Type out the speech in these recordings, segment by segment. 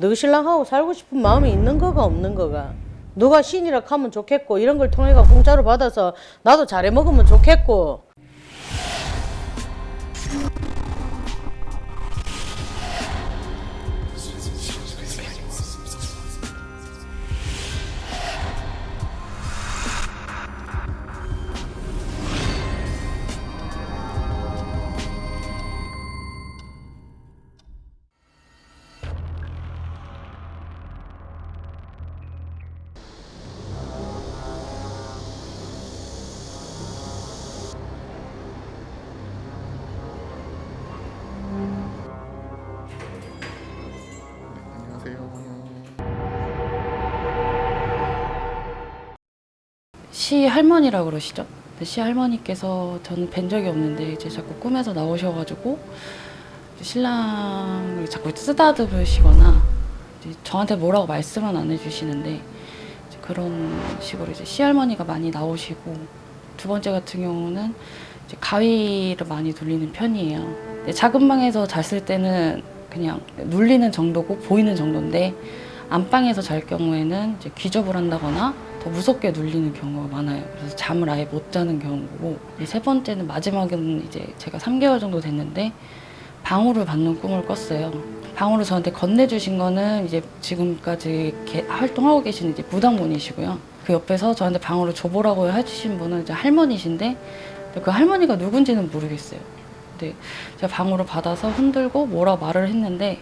너 신랑하고 살고 싶은 마음이 있는 거가 없는 거가. 누가 신이라 하면 좋겠고 이런 걸 통해 가 공짜로 받아서 나도 잘해 먹으면 좋겠고 시 할머니라고 그러시죠? 근데 시 할머니께서 저는 뵌 적이 없는데 이제 자꾸 꿈에서 나오셔가지고 신랑을 자꾸 쓰다듬으시거나 저한테 뭐라고 말씀은 안 해주시는데 그런 식으로 이제 시 할머니가 많이 나오시고 두 번째 같은 경우는 가위를 많이 눌리는 편이에요. 작은 방에서 잤을 때는 그냥 눌리는 정도고 보이는 정도인데 안방에서 잘 경우에는 이제 귀접을 한다거나 더 무섭게 눌리는 경우가 많아요. 그래서 잠을 아예 못 자는 경우고 세 번째는 마지막에는 이제 제가 3개월 정도 됐는데 방울을 받는 꿈을 꿨어요. 방울을 저한테 건네주신 거는 이제 지금까지 개- 활동하고 계신 이제 무당분이시고요. 그 옆에서 저한테 방울을 줘보라고 해주신 분은 이제 할머니신데 그 할머니가 누군지는 모르겠어요. 근데 제가 방울을 받아서 흔들고 뭐라 말을 했는데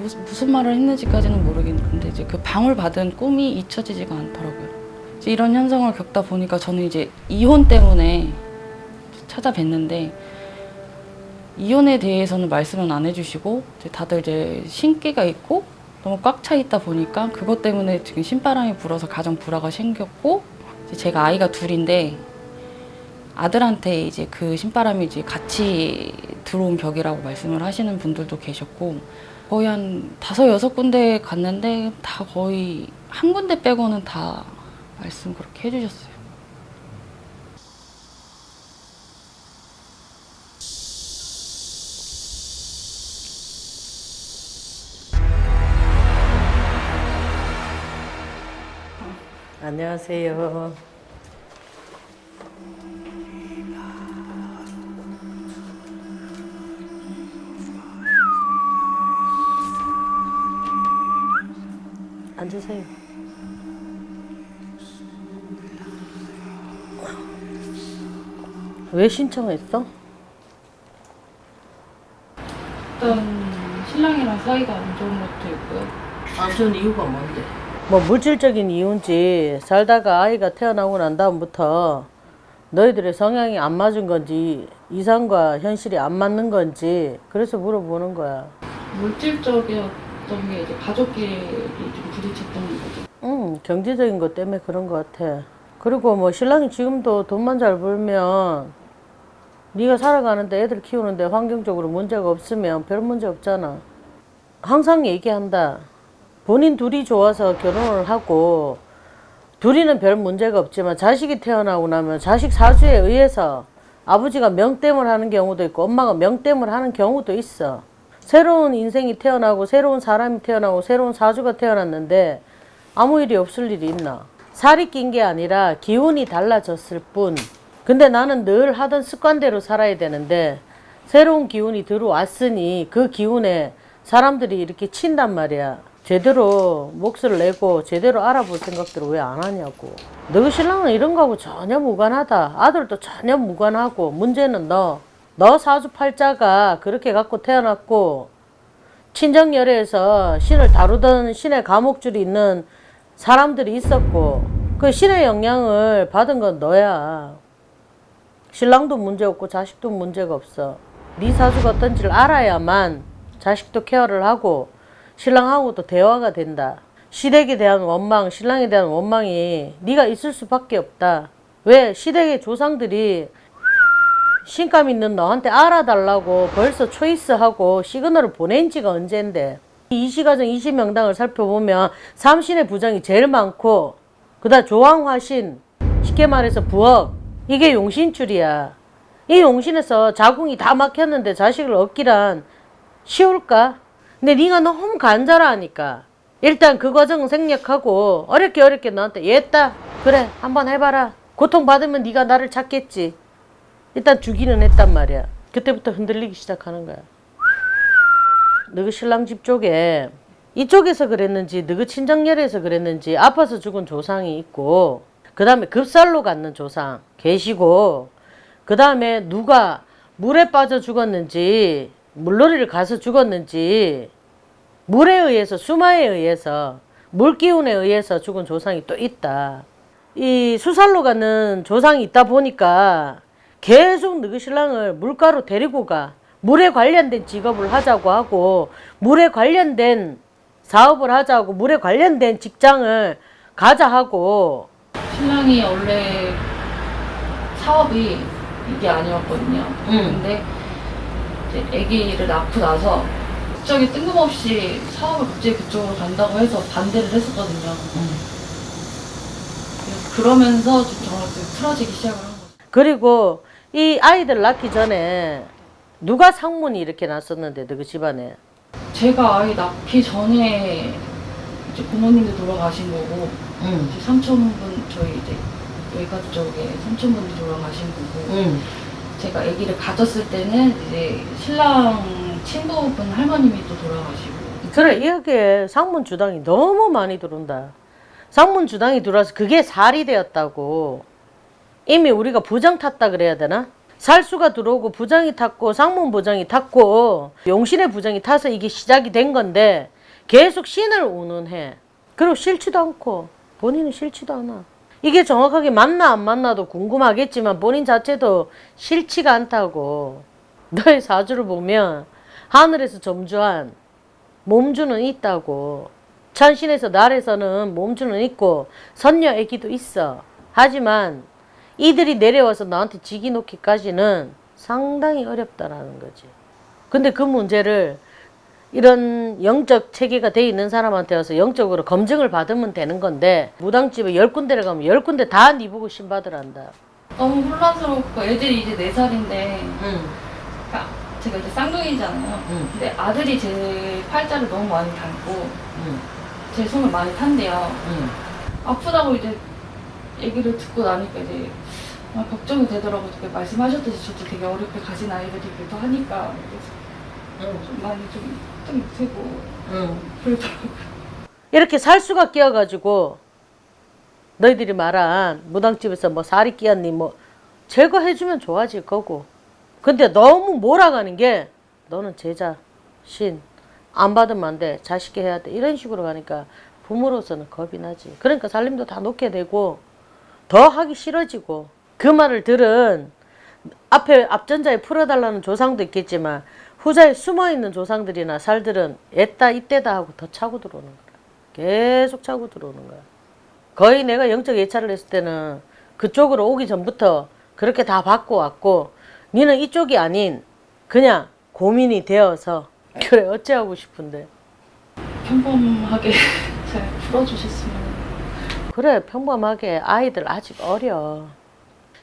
무슨, 무슨 말을 했는지까지는 모르겠는데 이제 그 방울 받은 꿈이 잊혀지지가 않더라고요. 이런 현상을 겪다 보니까 저는 이제 이혼 때문에 찾아뵀는데 이혼에 대해서는 말씀은 안 해주시고 이제 다들 이제 신기가 있고 너무 꽉 차 있다 보니까 그것 때문에 지금 신바람이 불어서 가정 불화가 생겼고 제가 아이가 둘인데 아들한테 이제 그 신바람이 이제 같이 들어온 벽이라고 말씀을 하시는 분들도 계셨고 거의 한 다섯 여섯 군데 갔는데 다 거의 한 군데 빼고는 다 말씀 그렇게 해주셨어요. 안녕하세요. 왜 신청했어? 일단 신랑이랑 사이가 안 좋은 것도 있고요. 안 좋은 이유가 뭔데? 뭐 물질적인 이유인지 살다가 아이가 태어나고 난 다음부터 너희들의 성향이 안 맞은 건지 이상과 현실이 안 맞는 건지 그래서 물어보는 거야. 물질적이었던 게 이제 가족끼리 좀 부딪혔던 거죠. 응, 경제적인 것 때문에 그런 것 같아. 그리고 뭐 신랑이 지금도 돈만 잘 벌면 네가 살아가는데 애들 키우는데 환경적으로 문제가 없으면 별 문제 없잖아. 항상 얘기한다. 본인 둘이 좋아서 결혼을 하고 둘이는 별 문제가 없지만 자식이 태어나고 나면 자식 사주에 의해서 아버지가 명땜을 하는 경우도 있고 엄마가 명땜을 하는 경우도 있어. 새로운 인생이 태어나고 새로운 사람이 태어나고 새로운 사주가 태어났는데 아무 일이 없을 일이 있나? 살이 낀 게 아니라 기운이 달라졌을 뿐. 근데 나는 늘 하던 습관대로 살아야 되는데 새로운 기운이 들어왔으니 그 기운에 사람들이 이렇게 친단 말이야. 제대로 몫을 내고 제대로 알아볼 생각들을 왜 안 하냐고. 너 신랑은 이런 거하고 전혀 무관하다. 아들도 전혀 무관하고 문제는 너. 너 사주팔자가 그렇게 갖고 태어났고 친정열애에서 신을 다루던 신의 감옥줄이 있는 사람들이 있었고 그 신의 영향을 받은 건 너야. 신랑도 문제 없고 자식도 문제가 없어. 네 사주가 어떤지를 알아야만 자식도 케어를 하고 신랑하고도 대화가 된다. 시댁에 대한 원망, 신랑에 대한 원망이 네가 있을 수밖에 없다. 왜? 시댁의 조상들이 신감 있는 너한테 알아달라고 벌써 초이스하고 시그널을 보낸 지가 언젠데 이 시가정 20명당을 살펴보면 삼신의 부정이 제일 많고 그다음 조왕화신 쉽게 말해서 부엌 이게 용신줄이야. 이 용신에서 자궁이 다 막혔는데 자식을 얻기란 쉬울까? 근데 네가 너무 간절하니까. 일단 그 과정은 생략하고 어렵게 어렵게 너한테 얘다. 그래 한번 해봐라. 고통 받으면 네가 나를 찾겠지. 일단 주기는 했단 말이야. 그때부터 흔들리기 시작하는 거야. 너그 신랑 집 쪽에 이쪽에서 그랬는지 너그 친정열에서 그랬는지 아파서 죽은 조상이 있고 그 다음에 급살로 갖는 조상 계시고 그 다음에 누가 물에 빠져 죽었는지 물놀이를 가서 죽었는지 물에 의해서 수마에 의해서 물기운에 의해서 죽은 조상이 또 있다. 이 수살로 가는 조상이 있다 보니까 계속 너그 신랑을 물가로 데리고 가. 물에 관련된 직업을 하자고 하고 물에 관련된 사업을 하자고 물에 관련된 직장을 가자 하고 신랑이 원래 사업이 이게 아니었거든요. 음. 근데 이제 아기를 낳고 나서 갑자기 뜬금없이 사업을 갑자기 그쪽으로 간다고 해서 반대를 했었거든요. 그래서 그러면서 좀 저랑 좀 틀어지기 시작을 한 거죠. 그리고 이 아이들 낳기 전에 누가 상문이 이렇게 났었는데 너그 집안에 제가 아이 낳기 전에 이제 부모님도 돌아가신 거고 이제 삼촌분 저희 이제 외가 쪽에 삼촌분이 돌아가신 거고 제가 아기를 가졌을 때는 이제 신랑 친구분 할머님이 또 돌아가시고 그래 이렇게 상문 주당이 너무 많이 들어온다. 상문 주당이 들어와서 그게 살이 되었다고. 이미 우리가 부장 탔다 그래야 되나? 살수가 들어오고 부장이 탔고 상문 부장이 탔고 용신의 부장이 타서 이게 시작이 된 건데 계속 신을 운운해. 그리고 싫지도 않고 본인은 싫지도 않아. 이게 정확하게 맞나 안 맞나도 궁금하겠지만 본인 자체도 싫지가 않다고. 너의 사주를 보면 하늘에서 점주한 몸주는 있다고. 천신에서 날에서는 몸주는 있고 선녀 애기도 있어. 하지만 이들이 내려와서 나한테 지기 놓기까지는 상당히 어렵다라는 거지. 근데 그 문제를 이런 영적 체계가 돼 있는 사람한테 와서 영적으로 검증을 받으면 되는 건데 무당집에 열 군데를 가면 열 군데 다 네 보고 신받으란다. 너무 혼란스럽고 애들이 이제 네 살인데 응. 제가 이제 쌍둥이잖아요 응. 근데 아들이 제 팔자를 너무 많이 닮고 응. 제 손을 많이 탄대요 응. 아프다고 이제 얘기를 듣고 나니까 이제 아, 걱정이 되더라고요 말씀하셨듯이 저도 되게 어렵게 가진 아이들이기도 하니까 좀 많이 좀, 좀 되고 응. 그러더라고요. 이렇게 살수가 끼어가지고 너희들이 말한 무당집에서 뭐 살이 끼었니 뭐 제거해주면 좋아질 거고. 근데 너무 몰아가는 게 너는 제자 신 안 받으면 안 돼. 자식이 해야 돼. 이런 식으로 가니까 부모로서는 겁이 나지. 그러니까 살림도 다 놓게 되고 더 하기 싫어지고. 그 말을 들은 앞에 앞전자에 풀어달라는 조상도 있겠지만 후자에 숨어있는 조상들이나 살들은 애따 이때다 하고 더 차고 들어오는 거야. 계속 차고 들어오는 거야. 거의 내가 영적 예찰을 했을 때는 그쪽으로 오기 전부터 그렇게 다 받고 왔고 니는 이쪽이 아닌 그냥 고민이 되어서 그래 어찌하고 싶은데? 평범하게 잘 풀어주셨으면. 그래 평범하게 아이들 아직 어려.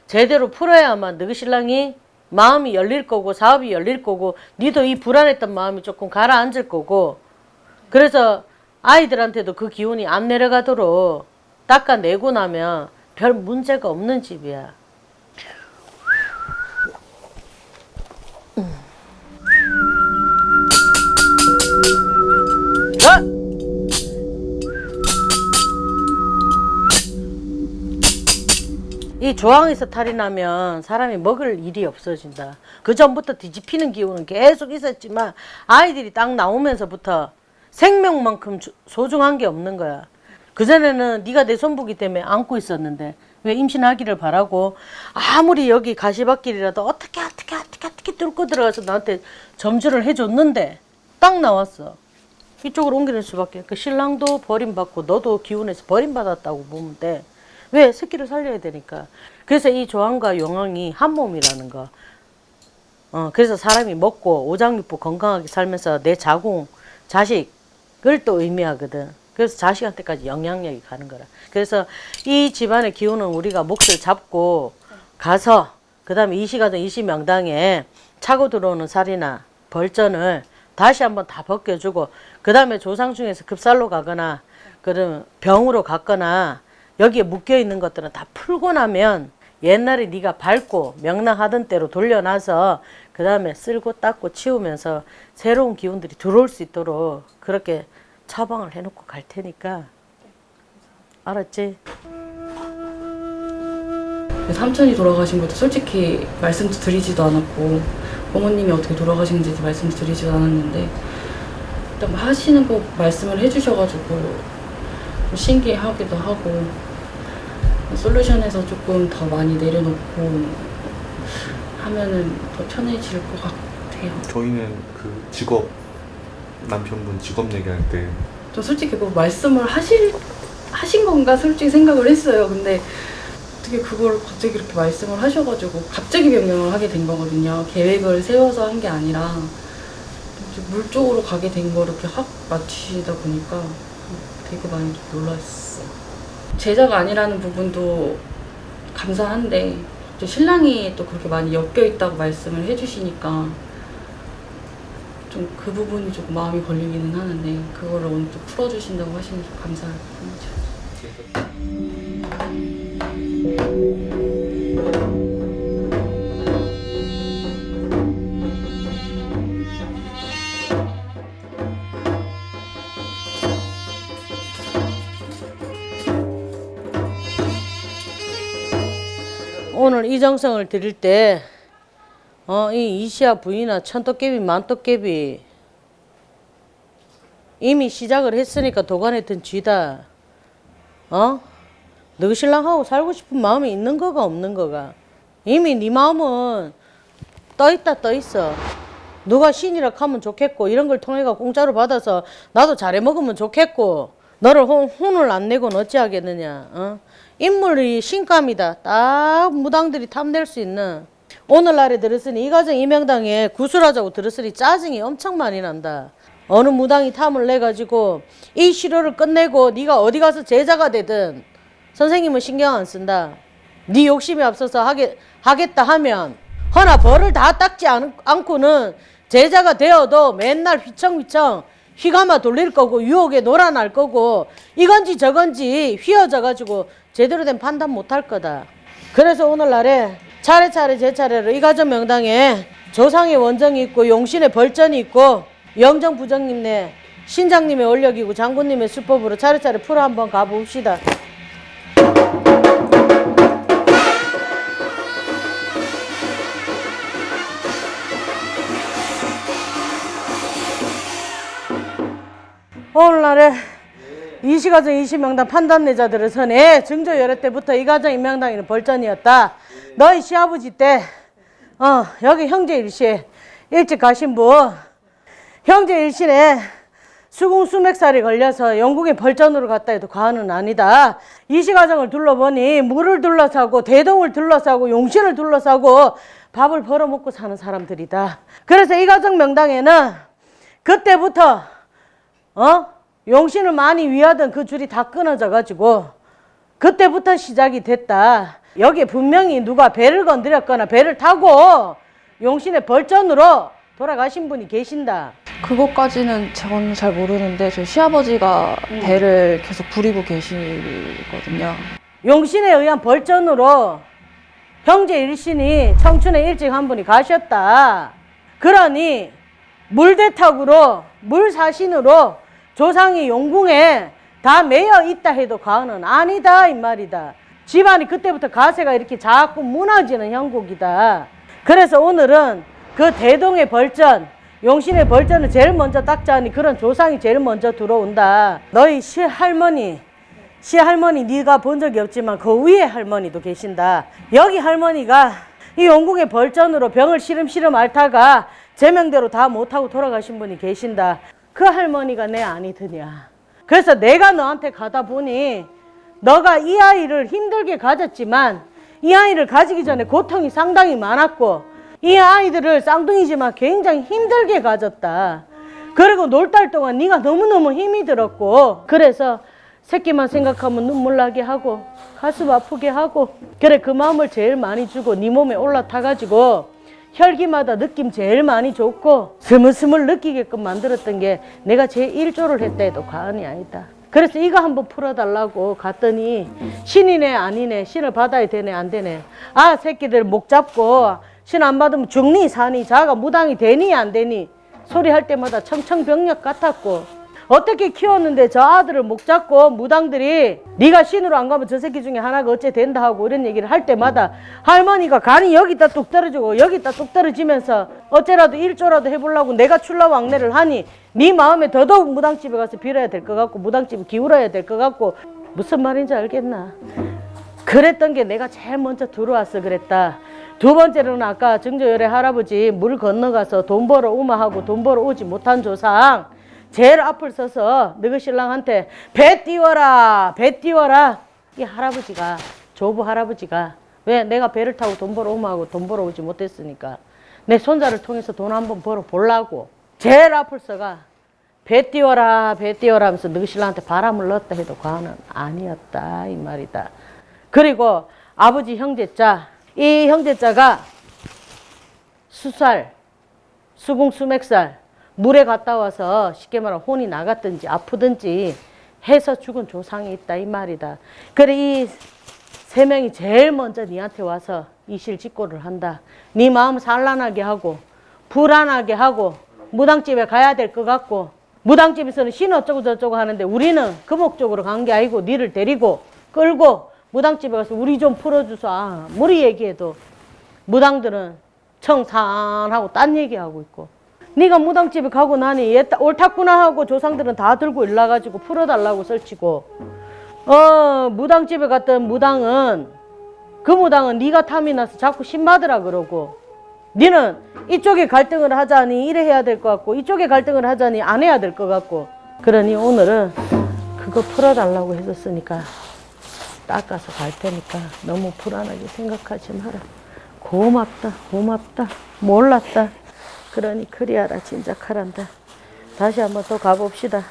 제대로 풀어야만 너희 신랑이 마음이 열릴 거고 사업이 열릴 거고 니도 이 불안했던 마음이 조금 가라앉을 거고 그래서 아이들한테도 그 기운이 안 내려가도록 닦아내고 나면 별 문제가 없는 집이야 자! 이 조항에서 탈이 나면 사람이 먹을 일이 없어진다. 그 전부터 뒤집히는 기운은 계속 있었지만 아이들이 딱 나오면서부터 생명만큼 주- 소중한 게 없는 거야. 그전에는 네가 내 손보기 때문에 안고 있었는데 왜 임신하기를 바라고 아무리 여기 가시밭길이라도 어떻게 어떻게 어떻게 어떻게 뚫고 들어가서 나한테 점주를 해줬는데 딱 나왔어. 이쪽으로 옮기는 수밖에. 그 신랑도 버림받고 너도 기운에서 버림받았다고 보면 돼. 왜? 새끼를 살려야 되니까. 그래서 이 조항과 용왕이 한 몸이라는 거. 어, 그래서 사람이 먹고 오장육부 건강하게 살면서 내 자궁, 자식을 또 의미하거든. 그래서 자식한테까지 영향력이 가는 거라. 그래서 이 집안의 기운은 우리가 몫을 잡고 가서 그 다음에 이 시간은 이시 명당에 차고 들어오는 살이나 벌전을 다시 한번 다 벗겨주고 그 다음에 조상 중에서 급살로 가거나 그러면 병으로 갔거나 여기에 묶여 있는 것들은 다 풀고 나면 옛날에 네가 밟고 명랑하던 대로 돌려놔서 그 다음에 쓸고 닦고 치우면서 새로운 기운들이 들어올 수 있도록 그렇게 처방을 해놓고 갈 테니까 알았지? 삼촌이 돌아가신 것도 솔직히 말씀도 드리지도 않았고 어머님이 어떻게 돌아가시는지도 말씀도 드리지도 않았는데 일단 뭐 하시는 거 말씀을 해주셔가지고 좀 신기하기도 하고 솔루션에서 조금 더 많이 내려놓고 하면은 더 편해질 것 같아요. 저희는 그 직업 남편분 직업 얘기할 때 저 솔직히 뭐 말씀을 하실 하신 건가 솔직히 생각을 했어요. 근데 어떻게 그걸 갑자기 이렇게 말씀을 하셔가지고 갑자기 변경을 하게 된 거거든요. 계획을 세워서 한 게 아니라 물 쪽으로 가게 된 거 이렇게 확 맞추시다 보니까 되게 많이 좀 놀랐어요. 제자가 아니라는 부분도 감사한데 또 신랑이 또 그렇게 많이 엮여 있다고 말씀을 해주시니까 좀 그 부분이 조금 마음이 걸리기는 하는데 그거를 오늘 또 풀어주신다고 하시니 좀 감사할 뿐이죠. 오늘 이정성을 드릴 때, 어, 이 이시아 부인아 천도깨비 만도깨비 이미 시작을 했으니까 도관에 든 쥐다. 어? 너 신랑하고 살고 싶은 마음이 있는 거가 없는 거가. 이미 네 마음은 떠 있다 떠 있어. 누가 신이라 하면 좋겠고 이런 걸 통해가 공짜로 받아서 나도 잘해 먹으면 좋겠고 너를 혼, 혼을 안 내고는 어찌하겠느냐. 어? 인물이 신감이다. 딱 무당들이 탐낼 수 있는 오늘날에 들었으니 이 가정 이명당에 구술하자고 들었으니 짜증이 엄청 많이 난다. 어느 무당이 탐을 내가지고 이 시료를 끝내고 네가 어디 가서 제자가 되든 선생님은 신경 안 쓴다. 네 욕심이 앞서서 하게, 하겠다 하면 허나 벌을 다 닦지 않, 않고는 제자가 되어도 맨날 휘청휘청 휘감아 돌릴 거고 유혹에 놀아날 거고 이건지 저건지 휘어져 가지고 제대로 된 판단 못할 거다. 그래서 오늘날에 차례차례 제 차례로 이 가정 명당에 조상의 원정이 있고 용신의 벌전이 있고 영정 부정님네 신장님의 원력이고 장군님의 수법으로 차례차례 풀어 한번 가봅시다. 오늘날에 이시가정 이시명당 판단내자들을 선에 증조 열애 때부터 이 가정 임명당에는 벌전이었다. 너희 시아버지 때, 어, 여기 형제 일시에 일찍 가신 분, 형제 일신에 수궁 수맥살이 걸려서 영국에 벌전으로 갔다 해도 과언은 아니다. 이시가정을 둘러보니 물을 둘러싸고 대동을 둘러싸고 용신을 둘러싸고 밥을 벌어먹고 사는 사람들이다. 그래서 이 가정 명당에는 그때부터 어? 용신을 많이 위하던 그 줄이 다 끊어져 가지고 그때부터 시작이 됐다. 여기에 분명히 누가 배를 건드렸거나 배를 타고 용신의 벌전으로 돌아가신 분이 계신다. 그것까지는 저는 잘 모르는데 저희 시아버지가 배를 계속 부리고 계시거든요. 용신에 의한 벌전으로 형제 일신이 청춘에 일찍 한 분이 가셨다. 그러니 물대탁으로 물사신으로 조상이 용궁에 다 매여 있다 해도 과언은 아니다 이 말이다. 집안이 그때부터 가세가 이렇게 자꾸 무너지는 형국이다. 그래서 오늘은 그 대동의 벌전, 용신의 벌전을 제일 먼저 닦자니 그런 조상이 제일 먼저 들어온다. 너희 시할머니, 시할머니 네가 본 적이 없지만 그 위에 할머니도 계신다. 여기 할머니가 이 영국의 벌전으로 병을 시름시름 앓다가 제명대로 다 못하고 돌아가신 분이 계신다. 그 할머니가 내 아니 드냐. 그래서 내가 너한테 가다 보니 너가 이 아이를 힘들게 가졌지만 이 아이를 가지기 전에 고통이 상당히 많았고 이 아이들을 쌍둥이지만 굉장히 힘들게 가졌다. 그리고 놀 달 동안 네가 너무너무 힘이 들었고 그래서 새끼만 생각하면 눈물 나게 하고 가슴 아프게 하고 그래 그 마음을 제일 많이 주고 네 몸에 올라타 가지고 혈기마다 느낌 제일 많이 좋고 스물스물 느끼게끔 만들었던 게 내가 제 1조를 했다 해도 과언이 아니다. 그래서 이거 한번 풀어달라고 갔더니 신이네 아니네 신을 받아야 되네 안 되네 아 새끼들 목 잡고 신 안 받으면 죽니 사니 자가 무당이 되니 안 되니 소리 할 때마다 청청병력 같았고 어떻게 키웠는데 저 아들을 목 잡고 무당들이 네가 신으로 안 가면 저 새끼 중에 하나가 어째 된다 하고 이런 얘기를 할 때마다 할머니가 간이 여기다 뚝 떨어지고 여기다 뚝 떨어지면서 어째라도 일조라도 해보려고 내가 출라왕래를 하니 네 마음에 더더욱 무당집에 가서 빌어야 될 것 같고 무당집에 기울어야 될 것 같고 무슨 말인지 알겠나 그랬던 게 내가 제일 먼저 들어왔어 그랬다. 두 번째로는 아까 증조열의 할아버지 물 건너가서 돈 벌어 오마하고 돈 벌어 오지 못한 조상 제일 앞을 서서 너희 신랑한테 배 띄워라 배 띄워라. 이 할아버지가 조부 할아버지가 왜 내가 배를 타고 돈 벌어 오마하고 돈 벌어 오지 못했으니까 내 손자를 통해서 돈 한번 벌어 보려고 제일 앞을 서가 배 띄워라 배 띄워라 하면서 너희 신랑한테 바람을 넣었다 해도 과언은 아니었다 이 말이다. 그리고 아버지 형제자 이 형제자가 수살 수궁수맥살 물에 갔다 와서 쉽게 말하면 혼이 나갔든지 아프든지 해서 죽은 조상이 있다 이 말이다. 그래 이 세 명이 제일 먼저 니한테 와서 이실직고를 한다. 네 마음 산란하게 하고 불안하게 하고 무당집에 가야 될 것 같고 무당집에서는 신 어쩌고 저쩌고 하는데 우리는 그 목적으로 간 게 아니고 니를 데리고 끌고 무당집에 가서 우리 좀 풀어주소. 아, 무리 얘기해도 무당들은 청산하고 딴 얘기하고 있고 네가 무당집에 가고 나니 얘 따- 옳았구나 하고 조상들은 다 들고 일나가지고 풀어달라고 설치고. 어 무당집에 갔던 무당은 그 무당은 네가 탐이 나서 자꾸 신받으라 그러고. 니는 이쪽에 갈등을 하자니 이래 해야 될 것 같고 이쪽에 갈등을 하자니 안 해야 될 것 같고. 그러니 오늘은 그거 풀어달라고 해줬으니까 닦아서 갈 테니까 너무 불안하게 생각하지 마라. 고맙다 고맙다. 몰랐다 그러니 그리하라 진작하란다 다시 한번 또 가봅시다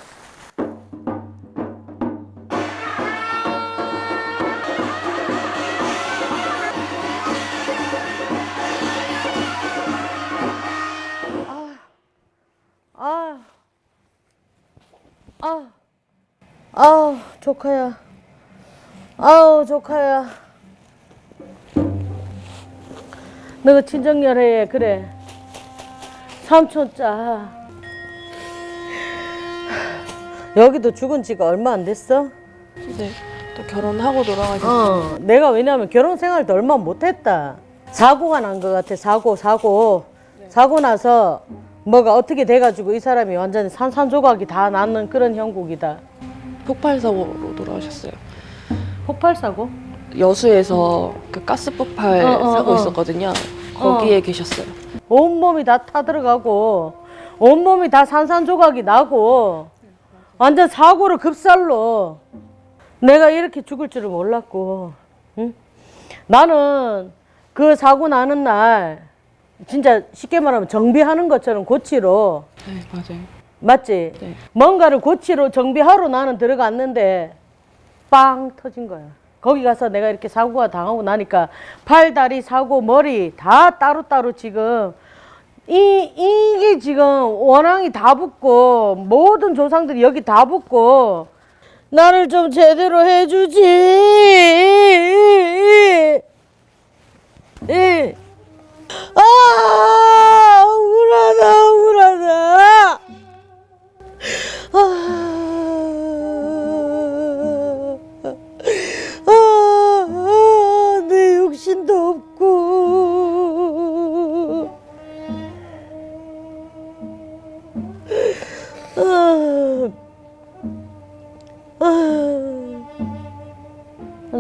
아, 아, 아우 조카야, 아우 조카야. 너가 친정열애 그래. 삼촌자. 여기도 죽은 지가 얼마 안 됐어? 네. 또 결혼하고 돌아가셨어요. 어, 내가 왜냐면 결혼 생활도 얼마 못했다. 사고가 난 것 같아. 사고, 사고. 사고 나서 뭐가 어떻게 돼가지고 이 사람이 완전히 산산조각이 다 나는 그런 형국이다. 폭발 사고로 돌아가셨어요. 폭발 사고? 여수에서 그 가스 폭발 어, 어, 사고 어. 있었거든요. 거기에 계셨어요. 온몸이 다 타들어가고 온몸이 다 산산조각이 나고 완전 사고로 급살로 내가 이렇게 죽을 줄을 몰랐고 응? 나는 그 사고 나는 날 진짜 쉽게 말하면 정비하는 것처럼 고치러 네, 맞아요. 맞지? 네. 뭔가를 고치러 정비하러 나는 들어갔는데 빵 터진 거야. 거기 가서 내가 이렇게 사고가 당하고 나니까 팔, 다리, 사고, 머리 다 따로따로 지금 이, 이게 지금 원앙이 다 붙고 모든 조상들이 여기 다 붙고 나를 좀 제대로 해주지. 이. 아, 억울하다, 억울하다.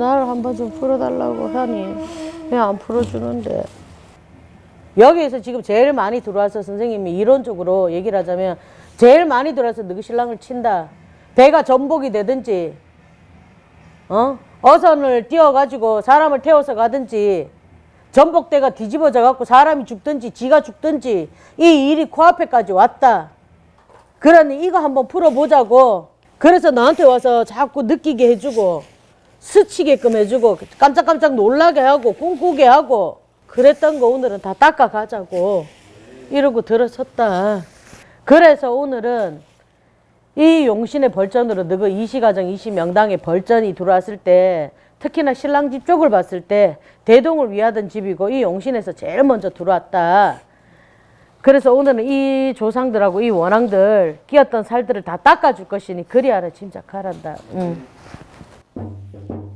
나를 한 번 좀 풀어달라고 하니 왜 안 풀어주는데? 여기에서 지금 제일 많이 들어와서 선생님이 이론적으로 얘기를 하자면 제일 많이 들어와서 너희 신랑을 친다. 배가 전복이 되든지, 어? 어선을 띄워가지고 사람을 태워서 가든지, 전복대가 뒤집어져 갖고 사람이 죽든지 지가 죽든지 이 일이 코앞에까지 왔다. 그러니 이거 한번 풀어보자고. 그래서 나한테 와서 자꾸 느끼게 해주고 스치게끔 해주고 깜짝깜짝 놀라게 하고 꿈꾸게 하고 그랬던 거 오늘은 다 닦아가자고 이러고 들어섰다. 그래서 오늘은 이 용신의 벌전으로 너가 이시가정 이시명당의 벌전이 들어왔을 때 특히나 신랑 집 쪽을 봤을 때 대동을 위하던 집이고 이 용신에서 제일 먼저 들어왔다. 그래서 오늘은 이 조상들하고 이 원앙들 끼었던 살들을 다 닦아줄 것이니 그리 알아 짐작하란다. 응. Thank you.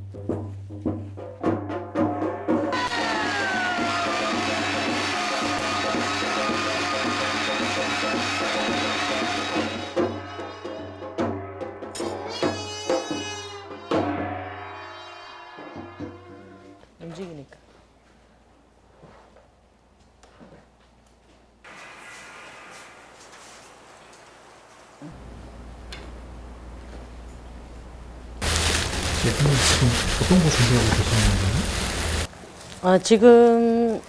아, 지금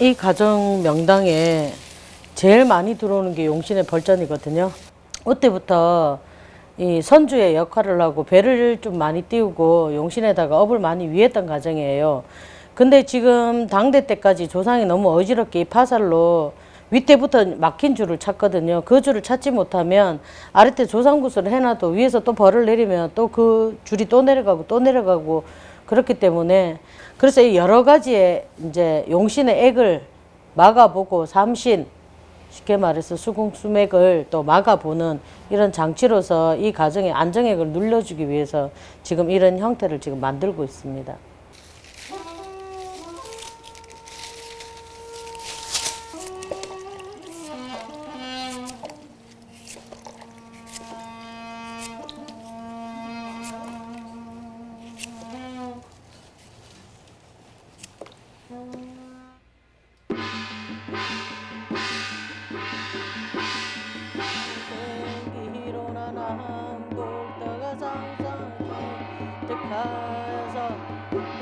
이 가정 명당에 제일 많이 들어오는 게 용신의 벌전이거든요. 그때부터 이 선주의 역할을 하고 배를 좀 많이 띄우고 용신에다가 업을 많이 위했던 가정이에요. 근데 지금 당대 때까지 조상이 너무 어지럽게 이 파살로 윗대부터 막힌 줄을 찾거든요. 그 줄을 찾지 못하면 아랫대 조상구슬을 해놔도 위에서 또 벌을 내리면 또 그 줄이 또 내려가고 또 내려가고 그렇기 때문에 그래서 이 여러 가지의 이제 용신의 액을 막아보고 삼신 쉽게 말해서 수궁수맥을 또 막아보는 이런 장치로서 이 가정의 안정액을 눌러주기 위해서 지금 이런 형태를 지금 만들고 있습니다.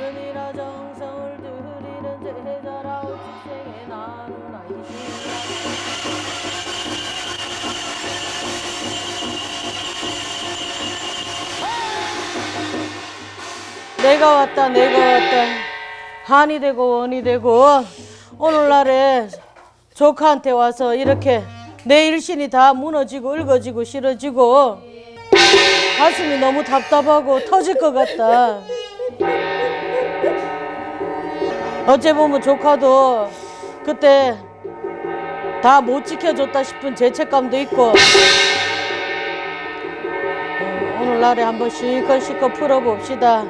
은이나 정성을 드리는 제자라 오직생에 나누나 내가 왔다 내가 왔다. 한이 되고 원이 되고. 오늘날에 조카한테 와서 이렇게 내 일신이 다 무너지고 읊어지고 싫어지고 가슴이 너무 답답하고 터질 것 같다. 어째 보면 조카도 그때 다 못 지켜줬다 싶은 죄책감도 있고 어, 오늘날에 한번 실컷 실컷 풀어봅시다.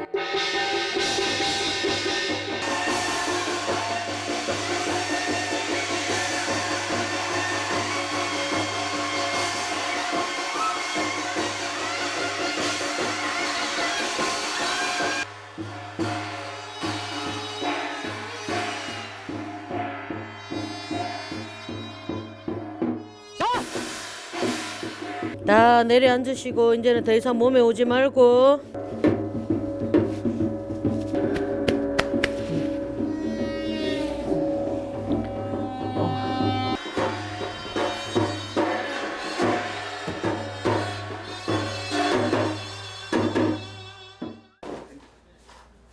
다 내려 앉으시고 이제는 더 이상 몸에 오지 말고.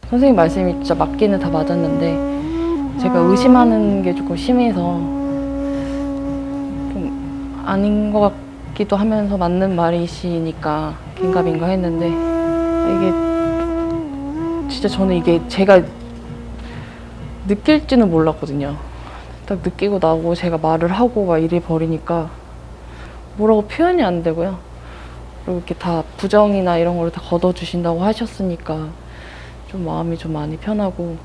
선생님 말씀이 진짜 맞기는 다 맞았는데 제가 의심하는 게 조금 심해서 좀 아닌 것 같 기도 하면서 맞는 말이시니까 긴가민가 했는데 이게 진짜 저는 이게 제가 느낄지는 몰랐거든요. 딱 느끼고 나고 제가 말을 하고 막 이래 버리니까 뭐라고 표현이 안 되고요. 그리고 이렇게 다 부정이나 이런 걸다 걷어주신다고 하셨으니까 좀 마음이 좀 많이 편하고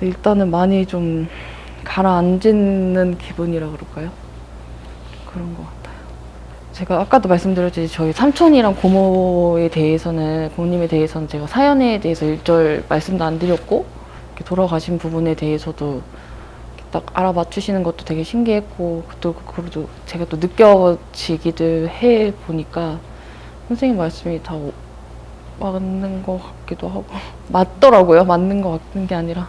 일단은 많이 좀 가라앉는 기분이라 그럴까요? 그런 것 같아요. 제가 아까도 말씀드렸듯이 저희 삼촌이랑 고모에 대해서는 고모님에 대해서는 제가 사연에 대해서 일절 말씀도 안 드렸고 이렇게 돌아가신 부분에 대해서도 딱 알아봐 주시는 것도 되게 신기했고 또 그래도 제가 또 느껴지기도 해 보니까 선생님 말씀이 다 맞는 것 같기도 하고 맞더라고요. 맞는 것 같은 게 아니라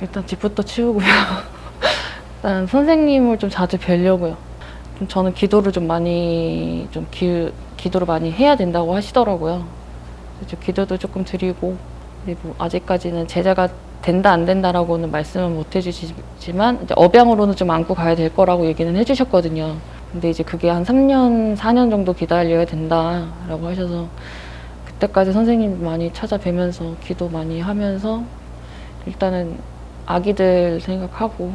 일단 집부터 치우고요. 일단 선생님을 좀 자주 뵈려고요. 좀 저는 기도를 좀 많이 좀 기, 기도를 많이 해야 된다고 하시더라고요. 그래서 기도도 조금 드리고 그리고 아직까지는 제자가 된다 안 된다라고는 말씀은 못 해주시지만 업양으로는 좀 안고 가야 될 거라고 얘기는 해주셨거든요. 근데 이제 그게 한 3년, 4년 정도 기다려야 된다라고 하셔서 그때까지 선생님 많이 찾아뵈면서 기도 많이 하면서 일단은 아기들 생각하고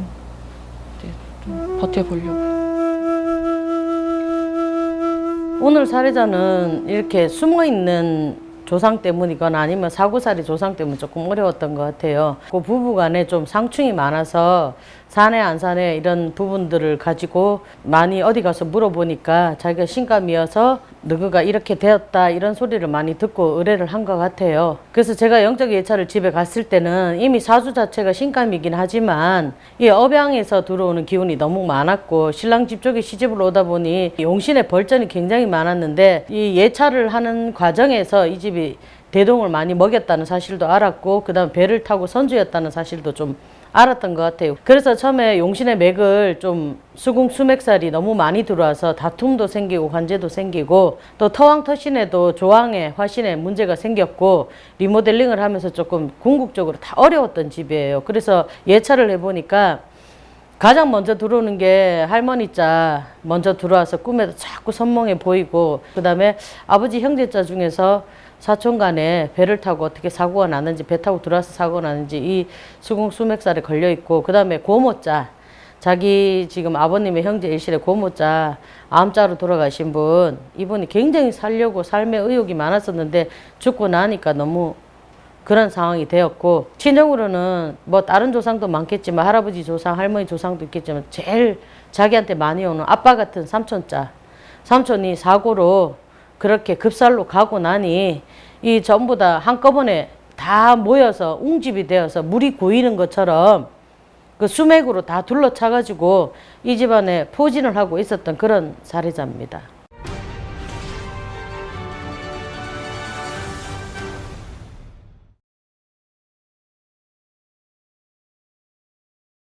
좀 버텨보려고. 오늘 사례자는 이렇게 숨어 있는 조상 때문이거나 아니면 사고살이 조상 때문에 조금 어려웠던 것 같아요. 그 부부 간에 좀 상충이 많아서 사내 안 사내 이런 부분들을 가지고 많이 어디 가서 물어보니까 자기가 신감이어서 너그가 이렇게 되었다 이런 소리를 많이 듣고 의뢰를 한 것 같아요. 그래서 제가 영적 예찰을 집에 갔을 때는 이미 사주 자체가 신감이긴 하지만 이 업양에서 들어오는 기운이 너무 많았고 신랑 집 쪽에 시집을 오다 보니 용신의 벌전이 굉장히 많았는데 이 예찰을 하는 과정에서 이 집이 대동을 많이 먹였다는 사실도 알았고 그 다음 배를 타고 선주였다는 사실도 좀 알았던 것 같아요. 그래서 처음에 용신의 맥을 좀 수궁 수맥살이 너무 많이 들어와서 다툼도 생기고 관제도 생기고 또 터왕 터신에도 조항에 화신에 문제가 생겼고 리모델링을 하면서 조금 궁극적으로 다 어려웠던 집이에요. 그래서 예찰을 해보니까 가장 먼저 들어오는 게 할머니 자 먼저 들어와서 꿈에도 자꾸 선몽해 보이고 그 다음에 아버지 형제 자 중에서 사촌 간에 배를 타고 어떻게 사고가 났는지 배 타고 들어와서 사고가 났는지 이 수궁 수맥살에 걸려 있고 그 다음에 고모자. 자기 지금 아버님의 형제 일실의 고모자 암자로 돌아가신 분 이분이 굉장히 살려고 삶의 의욕이 많았었는데 죽고 나니까 너무 그런 상황이 되었고 친정으로는 뭐 다른 조상도 많겠지만 할아버지 조상 할머니 조상도 있겠지만 제일 자기한테 많이 오는 아빠 같은 삼촌자. 삼촌이 사고로 그렇게 급살로 가고 나니 이 전부 다 한꺼번에 다 모여서 웅집이 되어서 물이 고이는 것처럼 그 수맥으로 다 둘러차 가지고 이 집안에 포진을 하고 있었던 그런 사례자입니다.